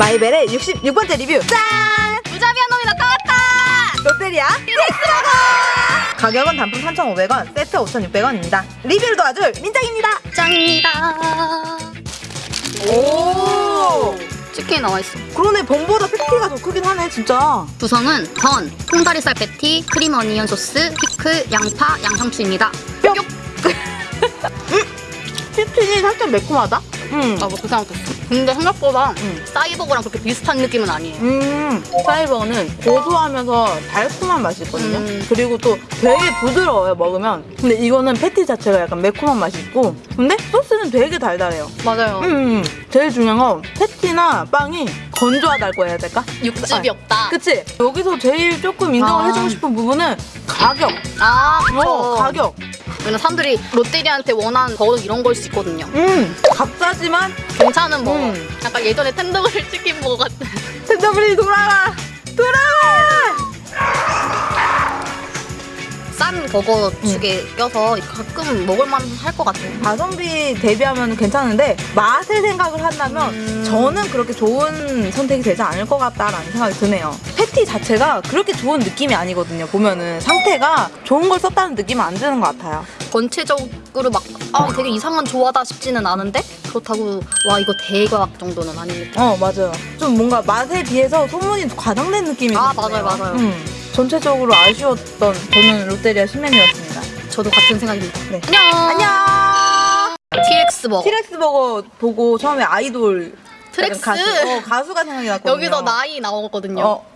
마이벨의 66번째 리뷰 짠! 무자비한 놈이 나타났다! 롯데리아 티렉스버거 가격은 단품 3,500원 세트 5,600원입니다 리뷰를 도와줄 민정입니다 짱입니다. 오 치킨이 나와있어. 그러네 번보다 패티가 더 크긴 하네 진짜 구성은 전, 통다리살 패티, 크림 onion 소스, 피클, 양파, 양상추입니다. 뿅 치킨이 살짝 매콤하다 음. 나뭐 그 생각했어. 근데 생각보다 음. 사이버거랑 그렇게 비슷한 느낌은 아니에요. 음, 사이버는 고소하면서 달콤한 맛이 있거든요. 음. 그리고 또 되게 부드러워요, 먹으면. 근데 이거는 패티 자체가 약간 매콤한 맛이 있고, 근데 소스는 되게 달달해요. 맞아요. 음, 제일 중요한 건 패티나 빵이 건조하다고 해야 될까? 육즙이 없다. 그치? 여기서 제일 조금 인정을 아. 해주고 싶은 부분은 가격. 아. 어, 가격. 왜냐면 사람들이 롯데리아한테 원하는 버거는 이런 걸 수 있거든요. 음, 값싸지만 괜찮은 버거. 음. 약간 예전에 텐더그릴 치킨 버거 같은. 텐더블이! 돌아와! 싼 버거 축에 껴서 가끔 먹을만 할 것 같아요. 가성비 대비하면 괜찮은데 맛을 생각을 한다면 음. 저는 그렇게 좋은 선택이 되지 않을 것 같다라는 생각이 드네요. 패티 자체가 그렇게 좋은 느낌이 아니거든요. 보면은 상태가 좋은 걸 썼다는 느낌은 안 드는 것 같아요. 전체적으로 막 아, 되게 이상한 조화다 싶지는 않은데 그렇다고 와 이거 대박 정도는 아닙니다. 어 맞아요. 좀 뭔가 맛에 비해서 소문이 과장된 느낌이 아. 맞아요, 맞아요. 음, 전체적으로 아쉬웠던 저는 롯데리아 신메뉴였습니다. 저도 같은 생각입니다. 네. 안녕. 안녕. TX 버거. 티렉스 버거 보고 처음에 아이돌 트렉스. 가수, 어, 가수가 생각이 났거든요. 여기서 나이 나오거든요. 어,